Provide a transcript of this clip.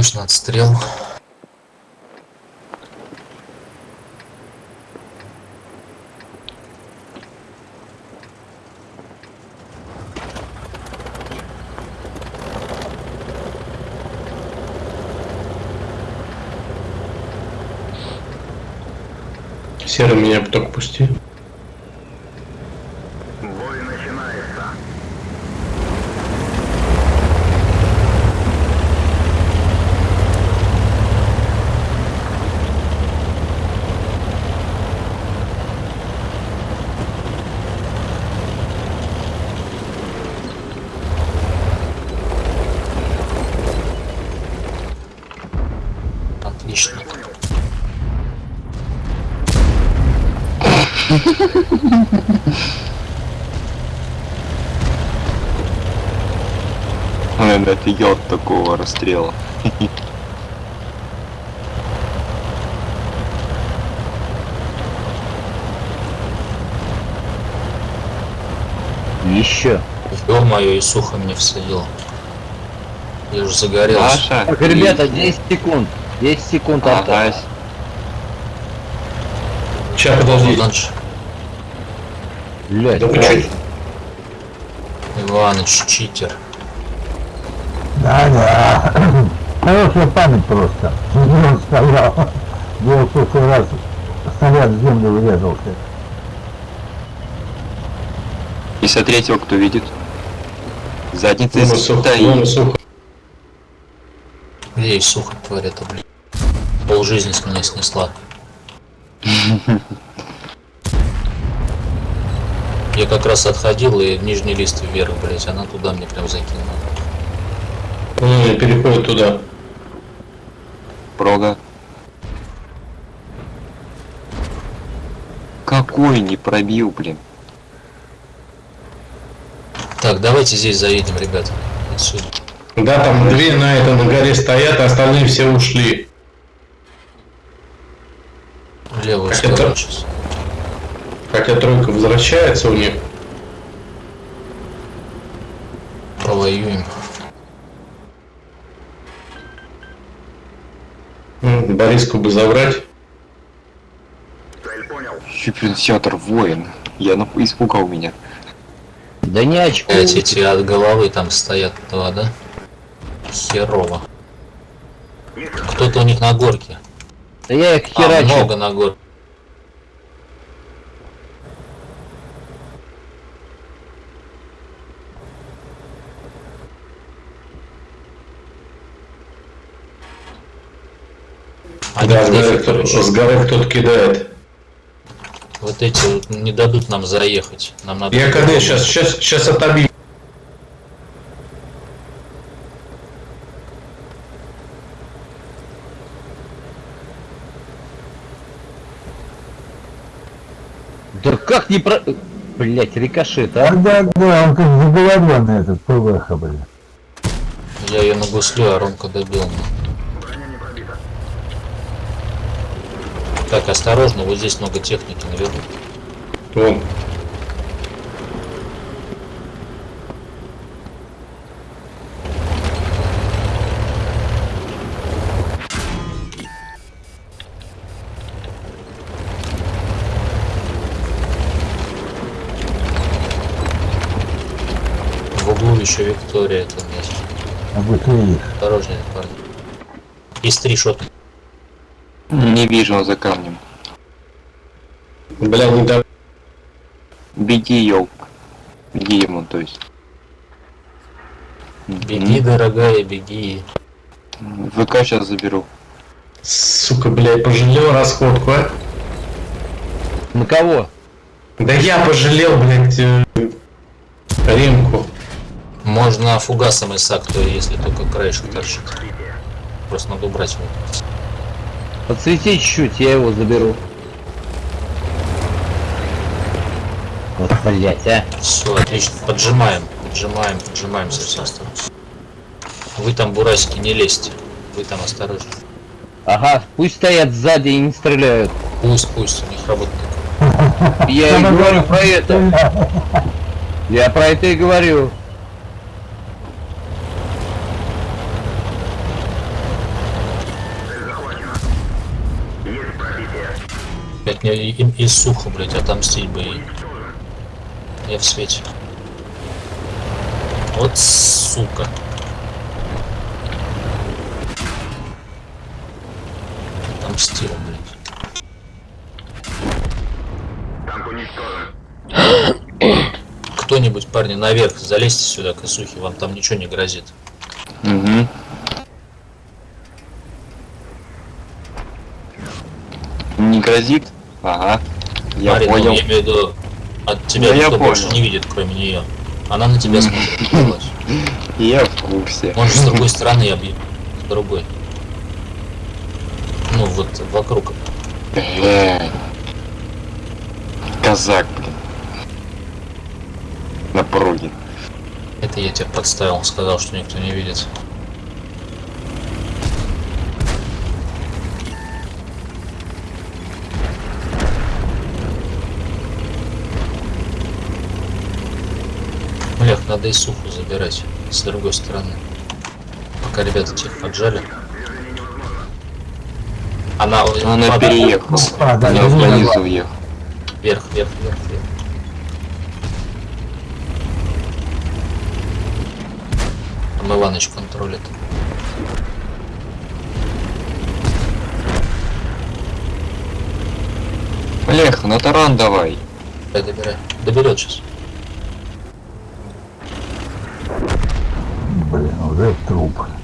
обычно отстрел. Серый меня только пусти. Он офигел от такого расстрела. Еще. Ё-моё, и сухо мне всадил. Я уже загорелся. Маша, Так, ребята, 10 секунд. 10 секунд Ага, осталось. Сейчас, подожди. Дальше. Блядь, Да вы чё? Иваныч, читер. Да-да. Хорошая память просто. Он стоял? Где в прошлый раз снаряд в землю врезался. 53-го кто видит? Задница Вон сухо, вон сухо. Где и сухо творит, блин. Пол жизни с меня снесла. Я как раз отходил и нижний лист вверх, блять, она туда мне прям закинула. Ну, переходит туда. Прога. Какой не пробил, блин. Так, давайте здесь заедем, ребят. Отсюда. Да, там две на это на горе стоят, а остальные все ушли. Левую сторону это? сейчас. Хотя тройка возвращается у них. Повоюем. М, Бориску бы забрать. Понял. Суперсятор воин. Я на... испугал меня. Да не очко. Блять, эти от головы там стоят два, да? Херово. Кто-то у них на горке. Да я их А, херачу. много на горке. Они Да, с горы, кто, с горы кто-то кидает. Вот эти вот не дадут нам заехать. Нам надо... Я КД сейчас, сейчас, сейчас отобью. Да как не про... Блять, рикошет, а? Да, да, да, он как заговоренный этот ПВХ, блин. Я ее на гуслю, а Ромка добил. Броня не пробита. Так, осторожно, вот здесь много техники наверху. Вон. В углу еще Виктория там есть. А быстрее. Осторожнее, парни. Есть три шота. Не вижу он за камнем. Бля, не да. Беги, ёлк. Беги ему, то есть. Беги, дорогая, беги. ВК сейчас заберу. Сука, блядь, пожалел расходку, а? На кого? Да я пожалел, блядь, э, ремку. Можно фугасом из то если только краешек торчит. Просто надо убрать его. Подсвети чуть-чуть, я его заберу. Вот, блять, а. Все, отлично. Поджимаем, поджимаем, поджимаем со всех сторон. Вы там, бурасики, не лезьте. Вы там осторожно. Ага, пусть стоят сзади и не стреляют. Пусть, пусть, у них работает. Я и говорю про это. Я про это и говорю. Блять, мне и, и- и сухо, блять, отомстить бы. Я в свете. Вот сука. Отомстил, блядь. Кто-нибудь, парни, наверх, залезьте сюда, косухи, вам там ничего не грозит. Угу. Не грозит? Ага. Я Марина, понял. я имею в виду, от тебя Да я никто больше не видит, кроме нее. Она на тебя смотрит. Я в курсе. Может, с другой стороны бью. С другой. Ну, вот вокруг. Глянь. Казак, блин. На пороге. Это я тебя подставил, сказал, что никто не видит. Надо и суху забирать с другой стороны. Пока ребята тех поджали. Она, Она падает. переехала. А, да, Она да. уехала. Вверх, вверх, вверх, вверх. Там Иваныч контролит. Олег, на таран давай. Дай, добирай. Доберет сейчас. Блин, уже труп.